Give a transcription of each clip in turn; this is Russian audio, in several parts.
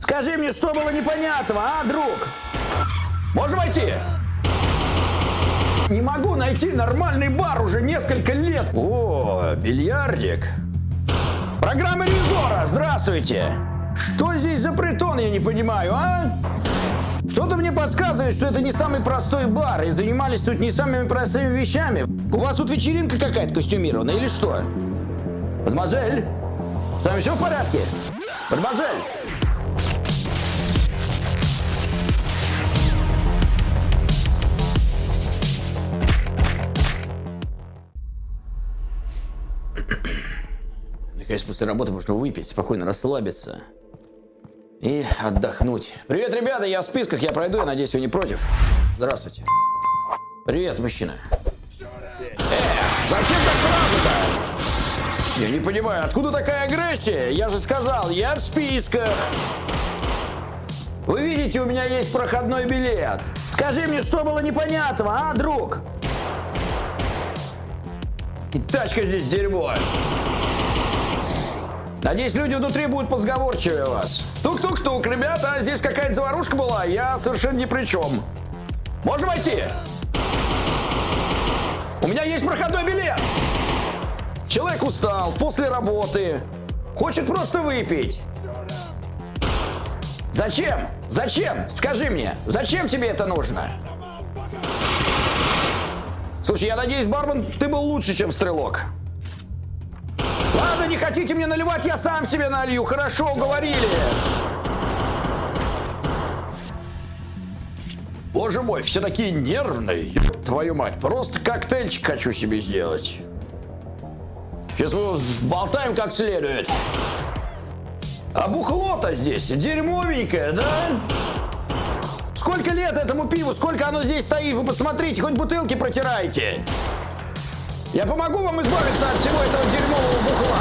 Скажи мне, что было непонятного, а, друг? Можем войти? Не могу найти нормальный бар уже несколько лет. О, бильярдик. Программа ревизора, здравствуйте. Что здесь за притон, я не понимаю, а? Что-то мне подсказывает, что это не самый простой бар, и занимались тут не самыми простыми вещами. У вас тут вечеринка какая-то костюмированная или что? Мадемуазель, с вами все в порядке? Мадемуазель! Наконец, после работы можно выпить, спокойно расслабиться и отдохнуть. Привет, ребята, я в списках, я пройду, я надеюсь, вы не против. Здравствуйте. Привет, мужчина. Э, зачем так сразу-то? Я не понимаю, откуда такая агрессия? Я же сказал, я в списках. Вы видите, у меня есть проходной билет. Скажи мне, что было непонятного, а, друг? И тачка здесь дерьмо. Надеюсь, люди внутри будут позговорчивее вас. Тук-тук-тук, ребята, здесь какая-то заварушка была, я совершенно ни при чем. Можно войти? У меня есть проходной билет. Человек устал после работы, хочет просто выпить. Зачем? Зачем? Скажи мне, зачем тебе это нужно? Слушай, я надеюсь, бармен, ты был лучше, чем стрелок. Ладно, не хотите мне наливать, я сам себе налью. Хорошо, уговорили. Боже мой, все такие нервные. Твою мать, просто коктейльчик хочу себе сделать. Сейчас мы болтаем как следует. А бухло-то здесь дерьмовенькое, да? Сколько лет этому пиву, сколько оно здесь стоит, вы посмотрите, хоть бутылки протирайте. Я помогу вам избавиться от всего этого дерьмового бухла.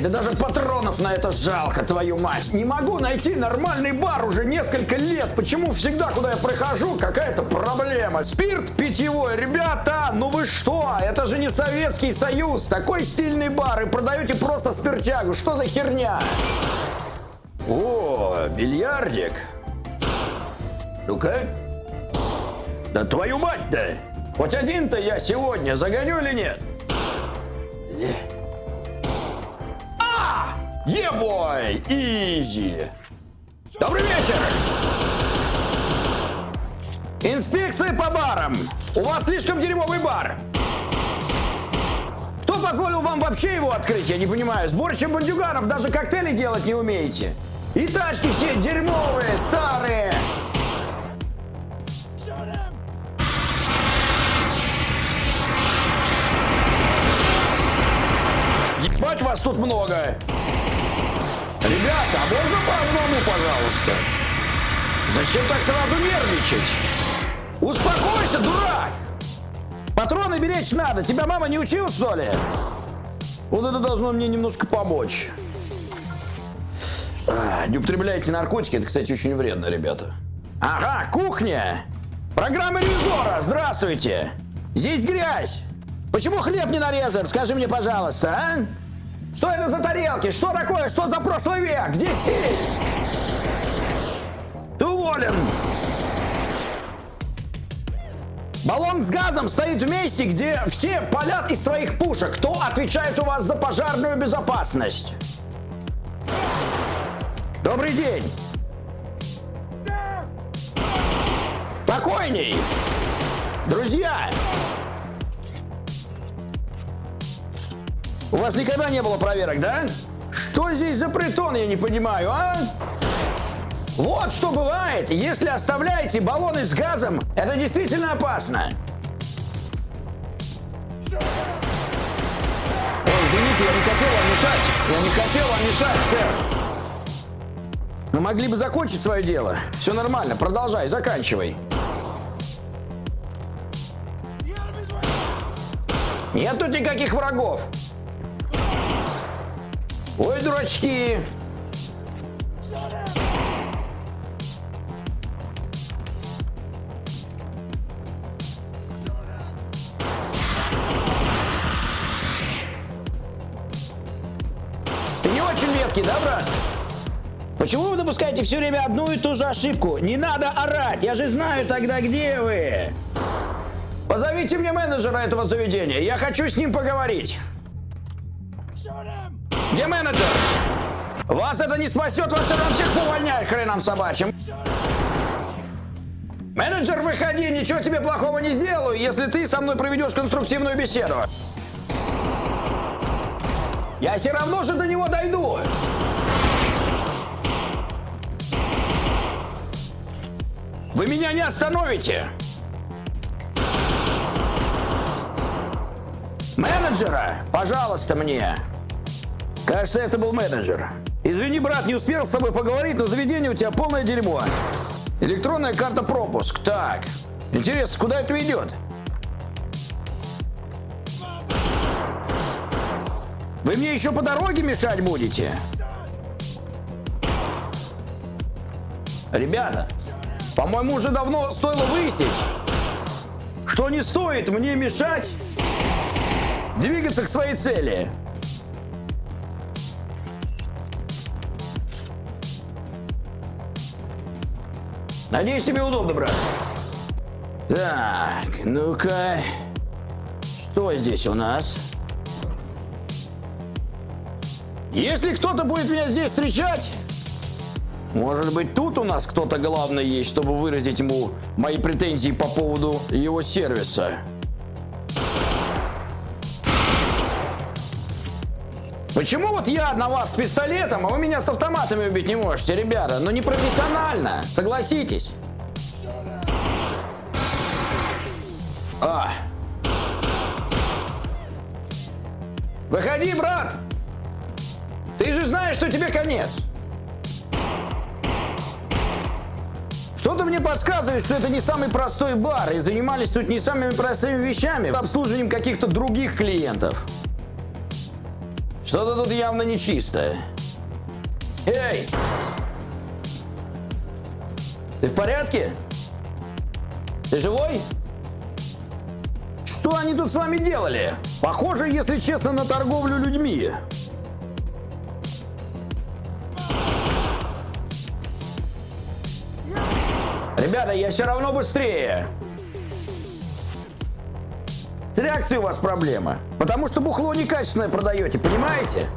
Да даже патронов на это жалко, твою мать. Не могу найти нормальный бар уже несколько лет. Почему всегда, куда я прихожу, какая-то проблема? Спирт питьевой. Ребята, ну вы что? Это же не Советский Союз. Такой стильный бар и продаете просто спиртягу. Что за херня? О, бильярдик. Ну-ка. Да твою мать-то! Хоть один-то я сегодня загоню или нет? А! Ебой! Изи! Добрый вечер! Инспекция по барам! У вас слишком дерьмовый бар! Кто позволил вам вообще его открыть? Я не понимаю. Сборище бандюганов даже коктейли делать не умеете. И тачки все дерьмовые, старые. Вас тут много. Ребята, а можно по одному, пожалуйста? Зачем так сразу нервничать? Успокойся, дурак! Патроны беречь надо. Тебя мама не учила, что ли? Вот это должно мне немножко помочь. А, не употребляйте наркотики. Это, кстати, очень вредно, ребята. Ага, кухня. Программа ревизора. Здравствуйте. Здесь грязь. Почему хлеб не нарезан? Скажи мне, пожалуйста, а? Что это за тарелки? Что такое? Что за прошлый век? Где стиль? Ты уволен. Баллон с газом стоит в месте, где все палят из своих пушек. Кто отвечает у вас за пожарную безопасность? Добрый день. Спокойней. Друзья, У вас никогда не было проверок, да? Что здесь за притон, я не понимаю, а? Вот что бывает, если оставляете баллоны с газом, это действительно опасно. Ой, извините, я не хотел вам мешать. Я не хотел вам мешать, сэр. Мы могли бы закончить свое дело. Все нормально, продолжай, заканчивай. Нет тут никаких врагов. Ой, дурачки! Ты не очень меткий, да, брат? Почему вы допускаете все время одну и ту же ошибку? Не надо орать, я же знаю тогда, где вы. Позовите мне менеджера этого заведения, я хочу с ним поговорить. Где менеджер? Вас это не спасет, вас это всех увольняют хренам собачьим. Менеджер, выходи, ничего тебе плохого не сделаю, если ты со мной проведешь конструктивную беседу. Я все равно же до него дойду. Вы меня не остановите. Менеджера, пожалуйста, мне. Кажется, это был менеджер. Извини, брат, не успел с тобой поговорить, но заведение у тебя полное дерьмо. Электронная карта пропуск. Так. Интересно, куда это ведет? Вы мне еще по дороге мешать будете? Ребята, по-моему, уже давно стоило выяснить, что не стоит мне мешать двигаться к своей цели. Надеюсь, тебе удобно, брат. Так, ну-ка. Что здесь у нас? Если кто-то будет меня здесь встречать, может быть, тут у нас кто-то главный есть, чтобы выразить ему мои претензии по поводу его сервиса. Почему вот я на вас с пистолетом, а вы меня с автоматами убить не можете, ребята? Ну не профессионально, согласитесь. А. Выходи, брат! Ты же знаешь, что тебе конец. Что-то мне подсказывает, что это не самый простой бар, и занимались тут не самыми простыми вещами, обслуживанием каких-то других клиентов. Что-то тут явно нечистое. Эй! Ты в порядке? Ты живой? Что они тут с вами делали? Похоже, если честно, на торговлю людьми. Ребята, я все равно быстрее. С реакцией у вас проблема. Потому что бухло некачественное продаете, понимаете?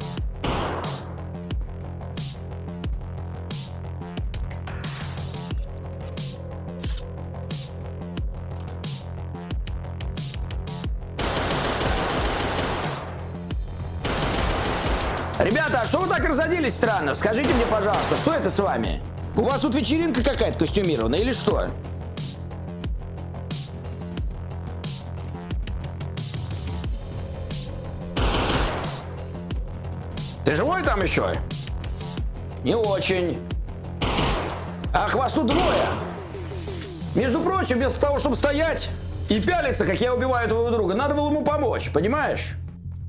Ребята, а что вы так разоделись странно? Скажите мне, пожалуйста, что это с вами? У вас тут вечеринка какая-то костюмированная или что? Еще? Не очень. Ах, вас тут двое. Между прочим, вместо того, чтобы стоять и пялиться, как я убиваю твоего друга, надо было ему помочь, понимаешь?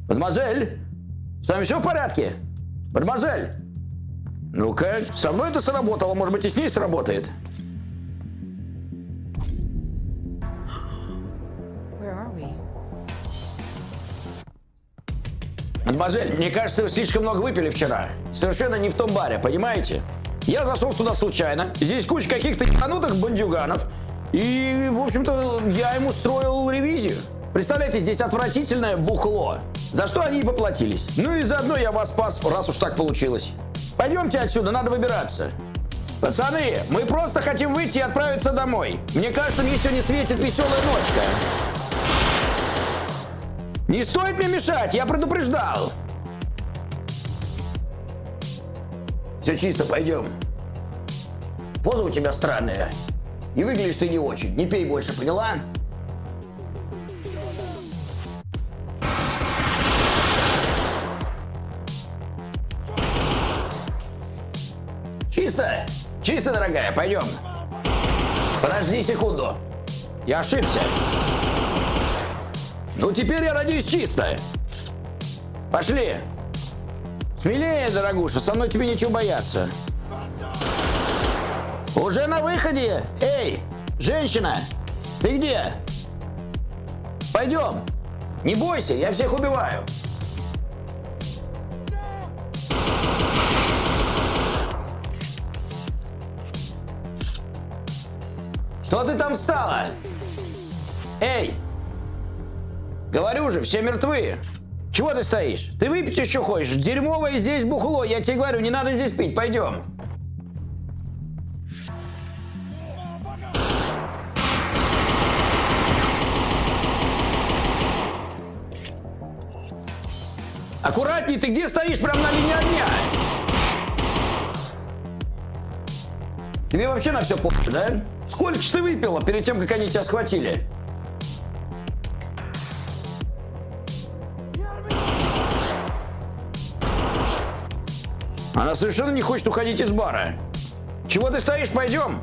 Мадемуазель, с вами все в порядке? Мадемуазель, ну-ка, со мной это сработало, может быть и с ней сработает. Мадемуазель, мне кажется, вы слишком много выпили вчера. Совершенно не в том баре, понимаете? Я зашел сюда случайно. Здесь куча каких-то ебанутых бандюганов. И, в общем-то, я ему строил ревизию. Представляете, здесь отвратительное бухло. За что они и поплатились. Ну и заодно я вас спас, раз уж так получилось. Пойдемте отсюда, надо выбираться. Пацаны, мы просто хотим выйти и отправиться домой. Мне кажется, мне сегодня светит веселая ночка. Не стоит мне мешать, я предупреждал. Все чисто, пойдем. Поза у тебя странная. И выглядишь ты не очень. Не пей больше, поняла? Чисто? Чисто, дорогая, пойдем. Подожди секунду. Я ошибся. Ну теперь я надеюсь чисто. Пошли. Смелее, дорогуша, со мной тебе ничего бояться. Уже на выходе? Эй, женщина, ты где? Пойдем. Не бойся, я всех убиваю. Что ты там стала? Эй, Говорю же, все мертвы. Чего ты стоишь? Ты выпить еще хочешь? Дерьмовое здесь бухло. Я тебе говорю, не надо здесь пить. Пойдем. Аккуратней, ты где стоишь? Прям на линии огня. Тебе вообще на все по***, да? Сколько ж ты выпила перед тем, как они тебя схватили? Она совершенно не хочет уходить из бара. Чего ты стоишь? Пойдем.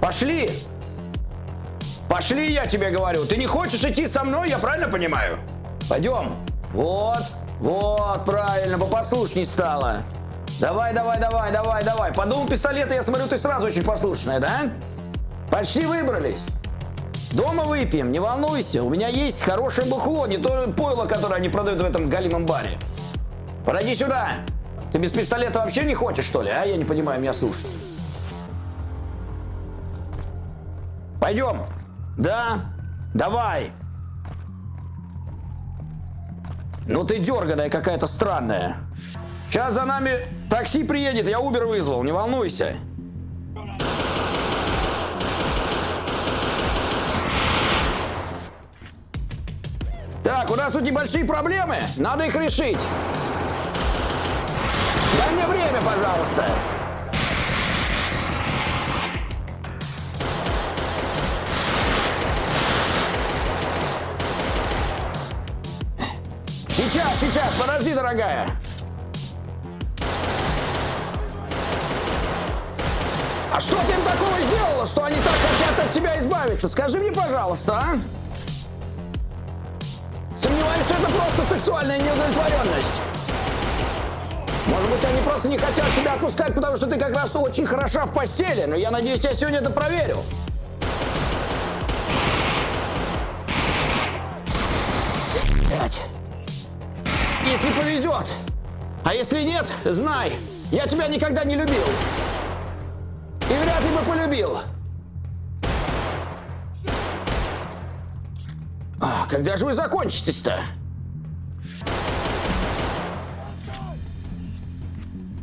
Пошли. Пошли, я тебе говорю. Ты не хочешь идти со мной, я правильно понимаю? Пойдем. Вот, вот, правильно, попослушней стала. Давай, давай, давай, давай, давай. По дому пистолета, я смотрю, ты сразу очень послушная, да? Почти выбрались. Дома выпьем, не волнуйся. У меня есть хорошее бухло, не то пойло, которое они продают в этом галимом баре. Подойди сюда. Ты без пистолета вообще не хочешь, что ли? А я не понимаю, меня слушать. Пойдем. Да? Давай. Ну ты дерганая какая-то странная. Сейчас за нами такси приедет, я Убер вызвал, не волнуйся. Так, у нас тут небольшие проблемы, надо их решить. Дай мне время, пожалуйста. Сейчас, сейчас, подожди, дорогая. А что ты им такого сделала, что они так хотят от тебя избавиться? Скажи мне, пожалуйста, а? Сомневаюсь, что это просто сексуальная неудовлетворенность. Может быть, они просто не хотят тебя отпускать, потому что ты как раз очень хороша в постели. Но я надеюсь, я сегодня это проверю. Блять. Если повезет. А если нет, знай, я тебя никогда не любил. И вряд ли бы полюбил. А, когда же вы закончитесь-то?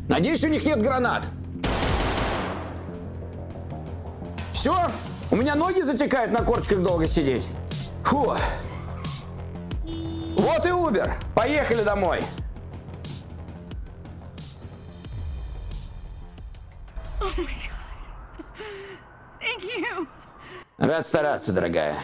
Надеюсь, у них нет гранат. Все? У меня ноги затекают на корточках долго сидеть. Фу. Вот и Убер. Поехали домой. Рад стараться, дорогая.